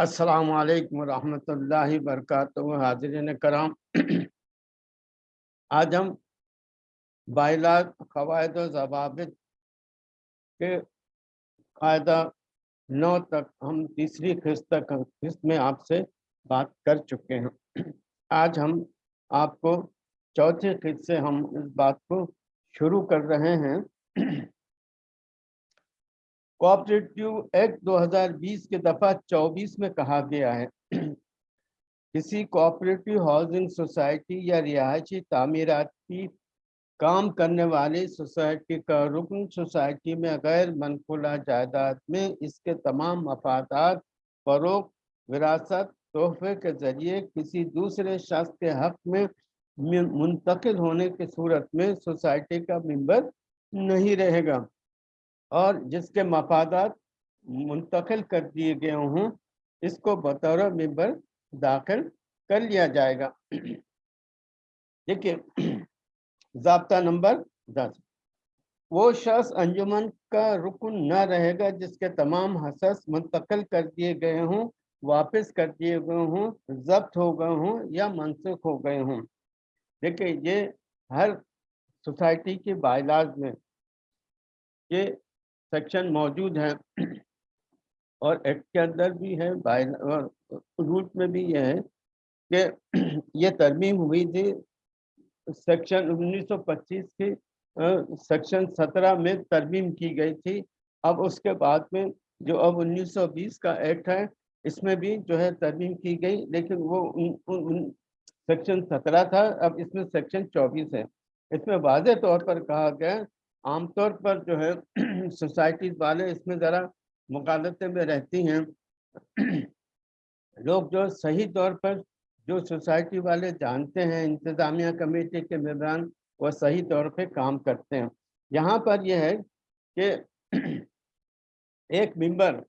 अस्सलाम वालेकुम रहमतुल्लाहि वरकातुहू। हाजिरिन कराम। आज हम बाइला कवायद जवाबित के कायदा नौ तक, हम तीसरी किस्त तक, किस्त में आपसे बात कर चुके हैं। आज हम आपको चौथे किस्त से हम इस बात को शुरू कर रहे हैं। कोऑपरेटिव एक्ट 2020 के दफ़ा 24 में कहा गया है। किसी कोऑपरेटिव हाउसिंग सोसाइटी या रिहायशी तामीराती काम करने वाली सोसाइटी का रुकन सोसाइटी में गैर मनकुला जायदाद में इसके तमाम मफादात फरोख, विरासत, तोहफे के ज़रिए किसी दूसरे शख्स के हक में मुंतकिल होने की सूरत में सोसाइटी का मेंबर नहीं रहेगा। और जिसके मफादात मुंतकिल कर दिए गए हों, इसको बतौर मेंबर दाखिल कर लिया जाएगा। देखिए, जबता नंबर दस। वो शख्स अंजुमन का रुकन न रहेगा जिसके तमाम हसस मुंतकिल कर दिए गए हों, वापस कर दिए गए हों, जब्त हो गए हों या मनसुख हो गए हों। देखिए, ये हर सोसाइटी के बाइलाज में ये सेक्शन मौजूद है। और एक्ट के अंदर भी है रूट में भी ये है कि ये तरमीम हुई थी सेक्शन 1925 की सेक्शन 17 में तरमीम की गई थी। अब उसके बाद में जो अब 1920 का एक्ट है इसमें भी जो है तरमीम की गई लेकिन वो उन, उन, उन सेक्शन 17 था अब इसमें सेक्शन 24 है। इसमें वाज तौर पर कहा गया आमतौर पर जो है, सोसाइटीज वाले इसमें ज़रा मुकालते में रहती हैं। लोग जो सही तौर पर जो सोसाइटी वाले जानते हैं, इंतज़ामिया कमेटी के मेम्बरान वो सही तौर पे काम करते हैं। यहाँ पर यह है कि एक मेंबर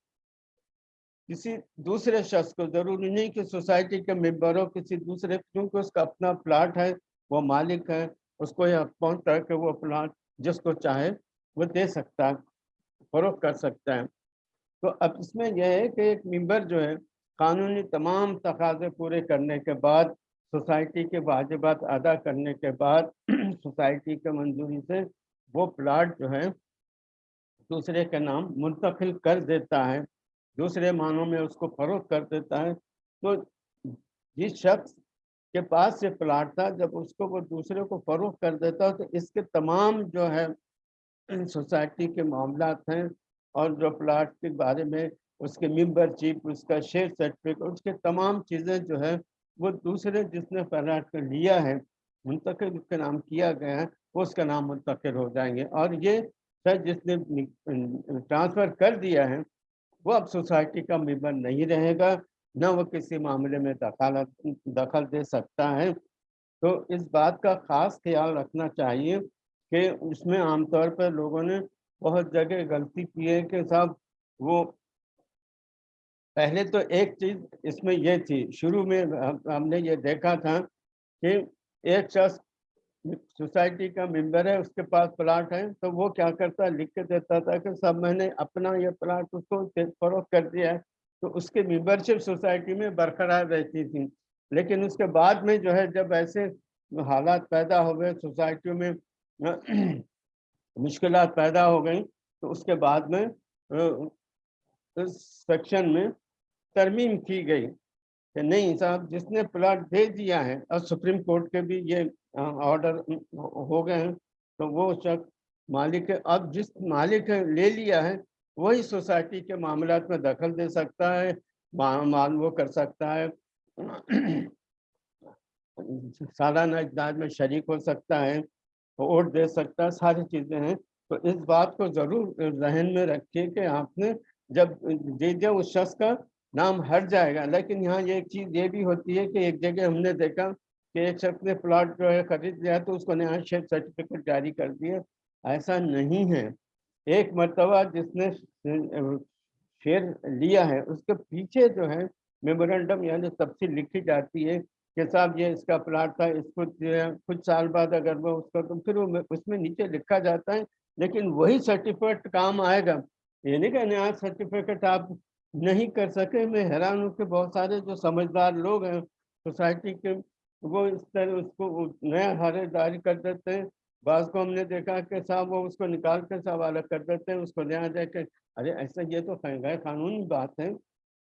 किसी दूसरे शख्स को ज़रूरी नहीं कि सोसाइटी के मेंबर हो, किसी दूसरे, क्योंकि उसका अपना प्लाट है वो मालिक है, उसको यह पहुँच के वो प्लाट जिसको चाहे वो दे सकता है फरोख कर सकता है। तो अब इसमें यह है कि एक मेंबर जो है, कानूनी तमाम तकाजे पूरे करने के बाद, सोसाइटी के वाजिबात अदा करने के बाद, सोसाइटी के मंजूरी से वो प्लाट जो है, दूसरे के नाम मुंतकिल कर देता है, दूसरे मानों में उसको फरोख कर देता है। तो जिस शख्स के पास से प्लाट था, जब उसको वो दूसरे को फरोख कर देता तो इसके तमाम जो है, सोसाइटी के मामला हैं और जो प्लाट के बारे में उसके मेम्बरशिप उसका शेयर सर्टिफिकेट उसके तमाम चीज़ें जो है, वो दूसरे जिसने प्लाट कर लिया है मुंतकिल उसके नाम किया गया है, वो उसका नाम मुंतकिल हो जाएँगे। और ये सर जिसने ट्रांसफ़र कर दिया है, वो अब सोसाइटी का मेंबर नहीं रहेगा। न वो किसी मामले में दखल दखल दे सकता है। तो इस बात का ख़ास ख्याल रखना चाहिए कि उसमें आमतौर पर लोगों ने बहुत जगह गलती की है कि साहब वो पहले तो एक चीज़ इसमें यह थी, शुरू में हमने ये देखा था कि एक शख्स सोसाइटी का मेंबर है, उसके पास प्लाट है तो वो क्या करता लिख के देता था कि सब मैंने अपना ये प्लाट उसको फरोख कर दिया है। तो उसके मेंबरशिप सोसाइटी में बरकरार रहती थी। लेकिन उसके बाद में जो है, जब ऐसे हालात पैदा हो गए सोसाइटियों में मुश्किल पैदा हो गई तो उसके बाद में इस सेक्शन में तरमीम की गई कि नहीं साहब, जिसने प्लाट दे दिया है, और सुप्रीम कोर्ट के भी ये ऑर्डर हो गए हैं तो वो शख्स मालिक, अब जिस मालिक ले लिया है वही सोसाइटी के मामला में दखल दे सकता है, मान वो कर सकता है। सालाना इजदाद में शरीक हो सकता है, वोट दे सकता है, सारी चीज़ें हैं। तो इस बात को ज़रूर जहन में रखिए कि आपने जब दे दिया उस शख्स का नाम हट जाएगा। लेकिन यहाँ ये एक चीज़ ये भी होती है कि एक जगह हमने देखा कि एक शख्स ने प्लाट जो है खरीद लिया तो उसको नया शेयर सर्टिफिकेट जारी कर दिया। ऐसा नहीं है। एक मरतबा जिसने शेयर लिया है, उसके पीछे जो है मेमोरेंडम यानी तफसील लिखी जाती है कि साहब ये इसका प्लाट था, इसको कुछ साल बाद अगर वो उसका तो फिर वो उसमें नीचे लिखा जाता है, लेकिन वही सर्टिफिकेट काम आएगा। ये नहीं कि नया सर्टिफिकेट आप नहीं कर सके, मैं हैरान हूँ कि बहुत सारे जो समझदार लोग हैं सोसाइटी के, वो इस तरह उसको नया हरेदारी कर देते हैं। बाज को हमने देखा कि साहब वो उसको निकाल कर साहब अलग कर देते हैं, उसको नया जाके अरे, ऐसा ये तो गैर कानूनी बात है,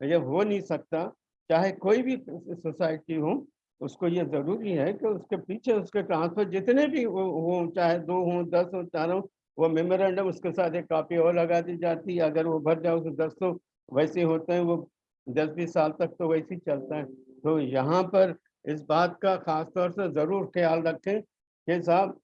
ये हो नहीं सकता। चाहे कोई भी सोसाइटी हो, उसको ये ज़रूरी है कि उसके पीछे उसके ट्रांसफ़र जितने भी हो चाहे दो हों, दस हों, चार हो, वो मेमोरेंडम उसके साथ एक कापी और लगा दी जाती है। अगर वो भर जाओ तो दस तो वैसे होते हैं, वो दस बीस साल तक तो वैसे ही चलता है। तो यहाँ पर इस बात का खास तौर से ज़रूर ख्याल रखें कि साहब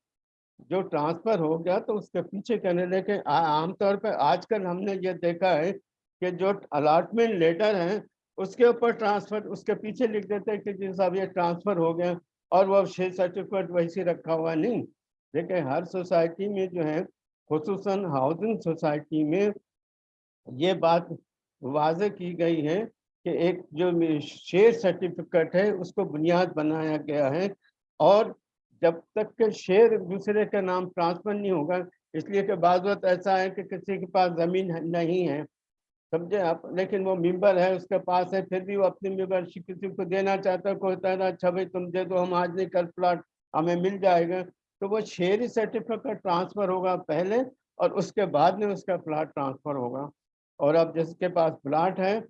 जो ट्रांसफ़र हो गया तो उसके पीछे कहने लगे आमतौर पर आजकल हमने ये देखा है कि जो अलाटमेंट लेटर हैं, उसके ऊपर ट्रांसफ़र उसके पीछे लिख देते हैं कि जी साहब ये ट्रांसफ़र हो गया और वो शेयर सर्टिफिकेट वैसे रखा हुआ नहीं। देखिए, हर सोसाइटी में जो है खसूस हाउसिंग सोसाइटी में ये बात वाज की गई है कि एक जो शेयर सर्टिफिकेट है, उसको बुनियाद बनाया गया है और जब तक के शेयर दूसरे के नाम ट्रांसफ़र नहीं होगा, इसलिए कि बात ऐसा है कि किसी के पास ज़मीन नहीं है। समझे आप? लेकिन वो मेंबर है, उसके पास है, फिर भी वो अपनी मेंबरशिप किसी को देना चाहता है, कोई कहना अच्छा भाई, तुम दे दो, हम आज नहीं कल प्लाट, हमें मिल जाएगा। तो वो शेयर सर्टिफिकेट ट्रांसफ़र होगा पहले, और उसके बाद में उसका प्लाट ट्रांसफ़र होगा। और अब जिसके पास प्लाट है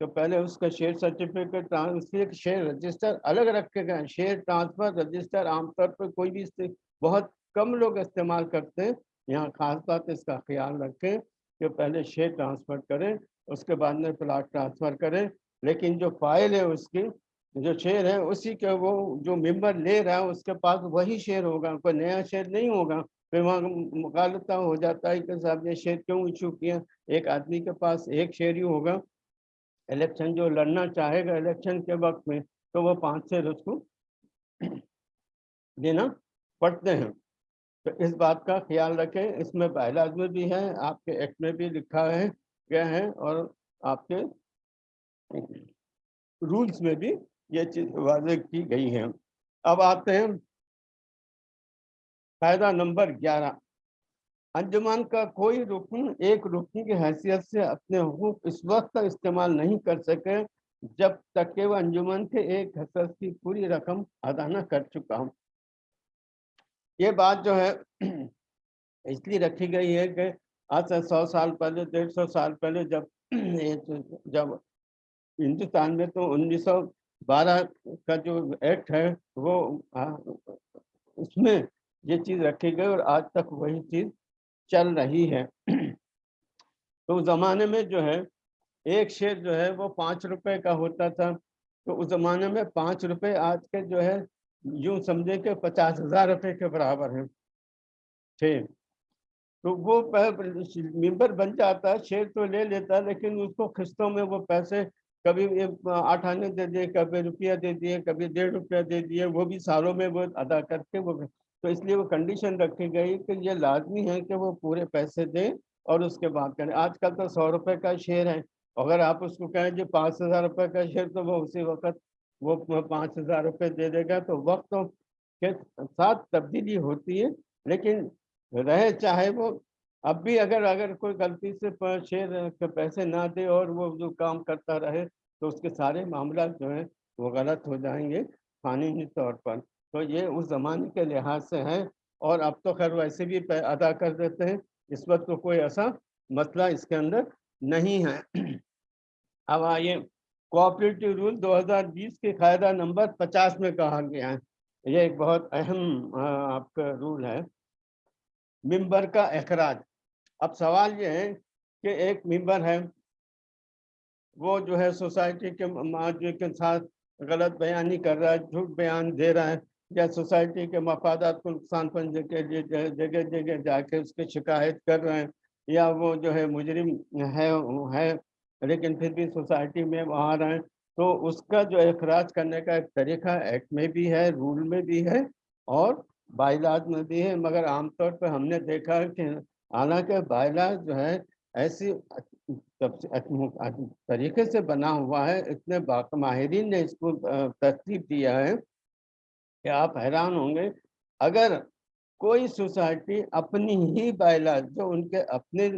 तो पहले उसका share certificate transfer share register अलग रखे गए शेयर ट्रांसफ़र रजिस्टर आमतौर पर कोई भी बहुत कम लोग इस्तेमाल करते हैं। यहाँ खास बात इसका ख्याल रखें कि पहले शेयर ट्रांसफ़र करें, उसके बाद में प्लाट ट्रांसफ़र करें। लेकिन जो फ़ाइल है उसकी, जो शेयर है, उसी के वो, जो मेंबर ले रहा है, उसके पास वही शेयर होगा। कोई नया शेयर नहीं होगा। फिर वहाँ मुखालता हो जाता है कि साहब ये शेयर क्यों इशू किया? एक आदमी के पास एक शेयर ही होगा। इलेक्शन जो लड़ना चाहेगा इलेक्शन के वक्त में तो वो पाँच शेयर उसको देना पड़ते हैं। तो इस बात का ख्याल रखें, इसमें बायलाज में भी है, आपके एक्ट में भी लिखा है, गया है, और आपके रूल्स में भी ये चीज़ वाजे की गई है। अब आते हैं। फ़ायदा नंबर ग्यारह। अंजुमन का कोई रुकन, एक रुकन की हैसियत से अपने हकूक इस वक्त तक इस्तेमाल नहीं कर सके, जब तक के वह अंजुमन के एक हसद की पूरी रकम अदा न कर चुका हूँ। ये बात जो है, इसलिए रखी गई है कि आज से सौ साल पहले, डेढ़ सौ साल पहले जब जब हिंदुस्तान में तो 1912 का जो एक्ट है, वो उसमें ये चीज़ रखी गई और आज तक वही चीज़ चल रही है। तो उस ज़माने में जो है, एक शेर जो है, वो पाँच रुपए का होता था। तो उस ज़माने में पाँच रुपए आज के जो है, यूँ समझे कि पचास हज़ार रुपये के बराबर है। ठीक। तो वो मेंबर बन जाता है शेयर तो ले लेता, लेकिन उसको किस्तों में वो पैसे कभी आठ आने दे दिए, कभी रुपया दे दिए, कभी डेढ़ रुपया दे दिए, वो भी सालों में वो अदा करके वो तो इसलिए वो कंडीशन रखी गई कि ये लाजमी है कि वो पूरे पैसे दें और उसके बाद करें। आजकल तो सौ रुपये का शेयर है। अगर आप उसको कहें जो पाँच हज़ार रुपये का शेयर तो वो उसी वक्त वो पाँच हज़ार रुपये दे देगा। तो वक्त के साथ तब्दीली होती है, लेकिन रहे चाहे वो, अब भी अगर अगर कोई गलती से शेयर के पैसे ना दे और वो जो काम करता रहे तो उसके सारे मामला जो है वो गलत हो जाएँगे कानूनी तौर पर। तो ये उस ज़माने के लिहाज से है। और अब तो खैर वैसे भी अदा कर देते हैं। इस वक्त तो कोई ऐसा मसला इसके अंदर नहीं है। अब आइए कोऑपरेटिव रूल 2020 के कायदा नंबर 50 में कहा गया है। ये एक बहुत अहम आपका रूल है। मेंबर का अखराज अब सवाल ये है कि एक मेंबर है, वो जो है सोसाइटी के माजे के साथ गलत बयानी कर रहा है, झूठ बयान दे रहा है। या सोसाइटी के मफादात को नुकसान पहुँचने के लिए जगह जगह जाके उसकी शिकायत कर रहे हैं, या वो जो है मुजरिम है है, लेकिन फिर भी सोसाइटी में वहाँ रहे तो उसका जो अखराज करने का एक तरीका एक्ट में भी है, रूल में भी है और बाइलाज में भी है, मगर आमतौर पर हमने देखा है कि हालाँकि बाइलाज जो है, ऐसी तरीके से बना हुआ है, इतने माहरीन ने इसको तरतीब दिया है कि आप हैरान होंगे? अगर कोई सोसाइटी अपनी ही बाइलाज जो उनके अपने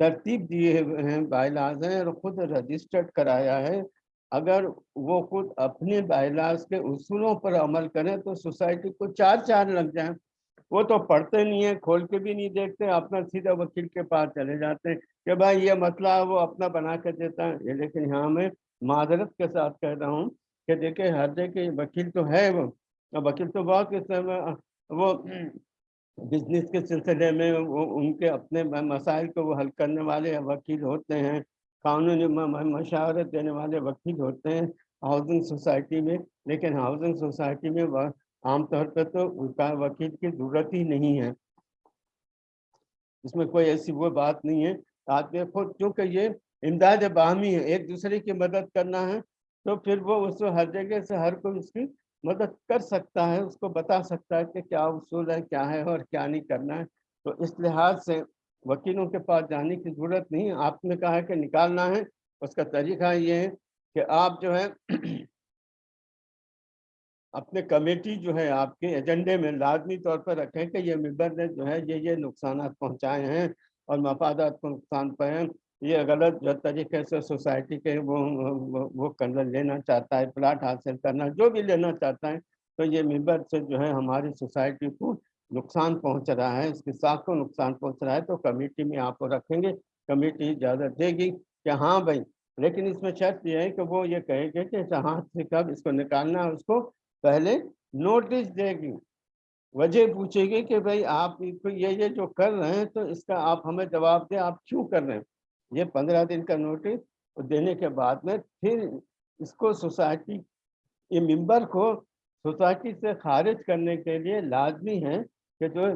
तरतीब दिए हुए हैं बाइलाज हैं और खुद रजिस्टर्ड कराया है, अगर वो खुद अपने बाइलाज के उसूलों पर अमल करें तो सोसाइटी को चार चार लग जाए। वो तो पढ़ते नहीं है, खोल के भी नहीं देखते, अपना सीधा वकील के पास चले जाते हैं कि भाई ये मसला वो अपना बना कर देता है। लेकिन यहाँ मैं माजरत के साथ कह रहा हूँ कि देखिए, हर जगह वकील तो है वो। वकील तो बहुत किस्म वो बिज़नेस के सिलसिले में वो उनके अपने मसाइल को वो हल करने वाले वकील होते हैं कानूनी मशावरत देने वाले वकील होते हैं हाउसिंग सोसाइटी में लेकिन हाउसिंग सोसाइटी में आमतौर पर तो उनका वकील की ज़रूरत ही नहीं है। इसमें कोई ऐसी वो बात नहीं है आदमी खुद क्योंकि ये इमदाद बाहमी है एक दूसरे की मदद करना है तो फिर वो उसको हर जगह से हर कोई उसकी मदद कर सकता है, उसको बता सकता है कि क्या उसूल है, क्या है और क्या नहीं करना है। तो इस लिहाज से वकीलों के पास जाने की ज़रूरत नहीं आपने कहा है कि निकालना है, उसका तरीका ये है कि आप जो है अपने कमेटी जो है, आपके एजेंडे में लाजमी तौर पर रखें कि ये मेंबर ने जो है, ये ये नुकसान पहुँचाए हैं और मफादात को नुकसान पाए ये गलत जो तरीके से सोसाइटी के वो वो, करना लेना चाहता है प्लाट हासिल करना जो भी लेना चाहता है तो ये मेंबर से जो है हमारी सोसाइटी को नुकसान पहुँच रहा है इसके साथ को नुकसान पहुँच रहा है तो कमेटी में आप रखेंगे कमेटी इजाज़त देगी कि हाँ भाई लेकिन इसमें शर्त यह है कि वो ये कहेंगे कि हाथ से कब इसको निकालना है उसको पहले नोटिस देगी वजह पूछेगी कि भाई आप ये ये जो कर रहे हैं तो इसका आप हमें जवाब दें आप क्यों कर रहे हैं? ये पंद्रह दिन का नोटिस देने के बाद में फिर इसको सोसाइटी ये मेंबर को सोसाइटी से खारिज करने के लिए लाजमी है कि जो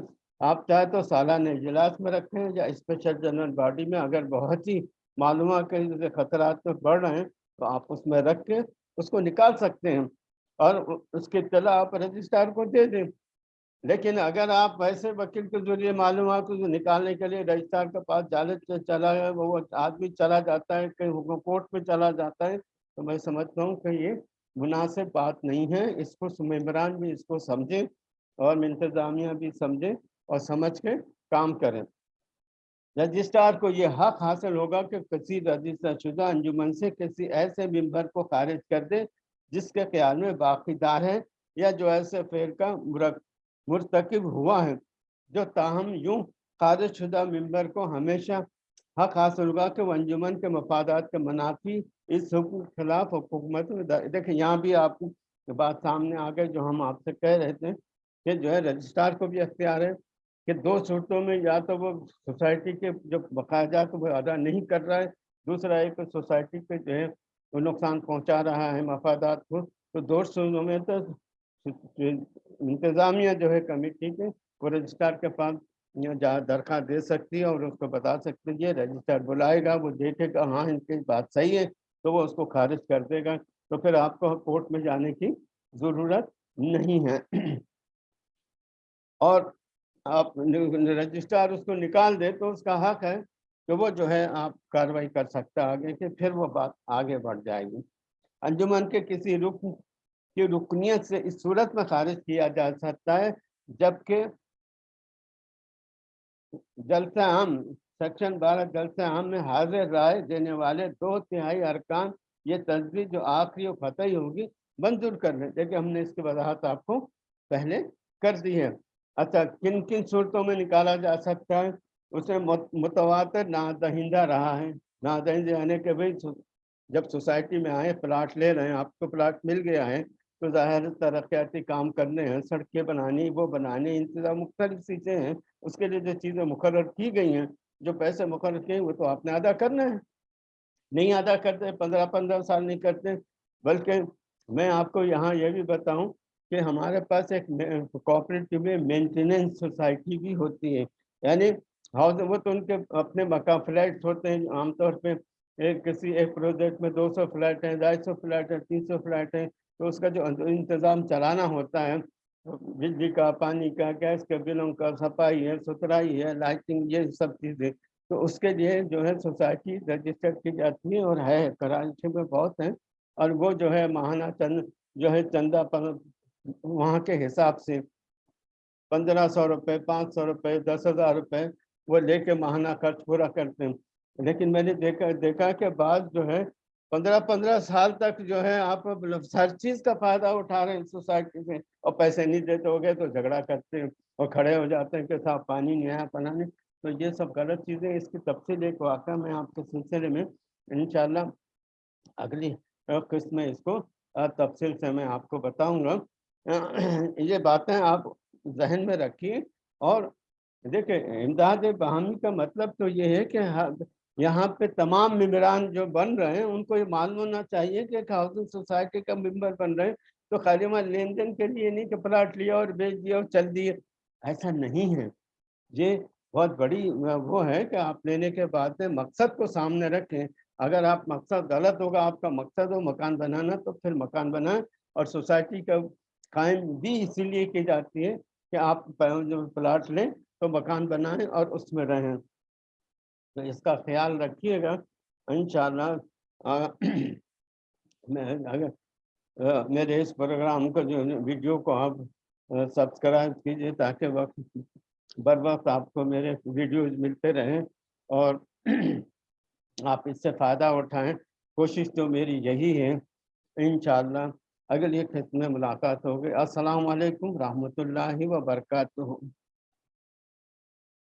आप चाहे तो सालाना इजलास में रखें या स्पेशल जनरल बॉडी में अगर बहुत ही मालूम के खतरा में बढ़ रहे हैं तो आप उसमें रख के उसको निकाल सकते हैं और उसके तला आप रजिस्ट्रार को दे दें। लेकिन अगर आप वैसे वकील के ज़रिए मालूम को निकालने के लिए रजिस्ट्रार के पास जाले चला है वो आदमी चला जाता है, कहीं कोर्ट में चला जाता है तो मैं समझता हूँ कि ये मुनासिब बात नहीं है। इसको मेम्बरान भी इसको समझें और इंतज़ामिया भी समझें और समझ के काम करें। रजिस्ट्रार को ये हक हासिल होगा कि किसी रजिस्टर शुदा अंजुमन से किसी ऐसे मेंबर को खारिज कर दे जिसके ख्याल में बाकीदार है या जो ऐसे फेर का मुरतकब हुआ है, जो ताहम यूँ खारिज शुदा मेंबर को हमेशा हक हासिल होगा कि अंजुमन के मफादात के मनाफी इस हुकूक खिलाफ हुकूमत देखिए यहाँ भी आपको बात सामने आ गई जो हम आपसे कह रहे थे कि जो है रजिस्ट्रार को भी अख्तियार है कि दो सूरतों में या तो वो सोसाइटी के जो बकायदात वो अदा नहीं कर रहा है, दूसरा एक सोसाइटी पे जो है वो नुकसान पहुँचा रहा है मफादात को तो दो सूरतों में तो इंतज़ामिया जो है कमेटी के वो रजिस्ट्रार के पास जहाँ दरख्वास्त दे सकती है और उसको बता सकती है रजिस्ट्रार बुलाएगा, वो देखेगा हाँ इनकी बात सही है तो वो उसको खारिज कर देगा। तो फिर आपको कोर्ट में जाने की ज़रूरत नहीं है। और आप रजिस्ट्रार उसको निकाल दे तो उसका हक है तो वो जो है आप कार्रवाई कर सकता आगे, कि फिर वो बात आगे बढ़ जाएगी। अंजुमन के किसी रुकन की रुकनीत से इस सूरत में खारिज किया जा सकता है, जबकि जलसा आम सेक्शन बारह जलसे आम में हाजिर राय देने वाले दो तिहाई अरकान, ये तस्वीर जो आखिरी और फतही होगी, मंजूर कर लें देखिए, हमने इसकी वजाहत आपको पहले कर दी है। अच्छा किन किन सूरतों में निकाला जा सकता है? उसे मुतवातर, नादहिंदा रहा है। नादहिंदा यानी कि भाई जब सोसाइटी में आए, प्लाट ले रहे हैं, आपको प्लाट मिल गया है तो ज़ाहिर तरक्याती काम करने हैं, सड़कें बनानी, वो बनानी इंतज़ाम मुख्तलिफ़ चीज़ें हैं, उसके लिए जो चीज़ें मुकर की गई हैं, जो पैसे मुकर किए वो तो आपने अदा करना है। नहीं अदा करते, पंद्रह पंद्रह साल नहीं करते, बल्कि मैं आपको यहाँ यह भी बताऊँ कि हमारे पास एक कोऑपरेटिव में मेंटेनेंस सोसाइटी भी होती है, यानी हाउस, वो तो उनके अपने मकान फ्लैट्स होते हैं, आमतौर पे एक किसी एक प्रोजेक्ट में 200 फ्लैट हैं, ढाई सौ फ्लैट हैं, तीन सौ फ्लैट हैं तो उसका जो इंतज़ाम चलाना होता है, बिजली का, पानी का, गैस के बिलों का, सफ़ाई है, सुथराई है, लाइटिंग, ये सब चीज़ें तो उसके लिए जो है सोसाइटी रजिस्टर की जाती है और है, कराची में बहुत है, और वो जो है महाना चंद, जो है चंदा पर, वहाँ के हिसाब से पंद्रह सौ रुपये, पाँच सौ रुपये, दस हज़ार रुपये, वो लेके माहाना खर्च पूरा करते हैं। लेकिन मैंने देखा देखा के बाद जो है पंद्रह पंद्रह साल तक जो है आप मतलब हर चीज़ का फ़ायदा उठा रहे हैं सोसाइटी में। और पैसे नहीं देते हो गए तो झगड़ा करते हैं और खड़े हो जाते हैं कि साहब पानी नहीं आया, पना नहीं। तो ये सब गलत चीज़ें इसकी तफसील एक वाक़ मैं आपके सिलसिले में इंशाल्लाह अगली किस्त में इसको तफसील से मैं आपको बताऊँगा। ये बातें आप जहन में रखिए। और देखिए इमदाद बहामी का मतलब तो ये है कि यहाँ पे तमाम मेम्बरान जो बन रहे हैं, उनको ये मालूम होना चाहिए कि एक हाउसिंग सोसाइटी का मेंबर बन रहे हैं तो खाली मैं लेन देन के लिए नहीं कि प्लाट लिया और बेच दिया और चल दिए। ऐसा नहीं है। ये बहुत बड़ी वो है कि आप लेने के बाद में मकसद को सामने रखें। अगर आप मकसद गलत होगा, आपका मकसद हो मकान बनाना तो फिर मकान बनाएँ और सोसाइटी का कायम भी इसीलिए की जाती है कि आप जो प्लाट लें तो मकान बनाएँ और उसमें रहें। तो इसका ख्याल रखिएगा इन मैं अगर मेरे इस प्रोग्राम को जो वीडियो को आप सब्सक्राइब कीजिए ताकि वक्त बर वक्त आपको मेरे वीडियोज़ मिलते रहें और आप इससे फ़ायदा उठाएँ। कोशिश तो मेरी यही है इन अगली किस्त में मुलाकात होगी अस्सलाम वालेकुम रहमतुल्लाहि व बरकातुहू।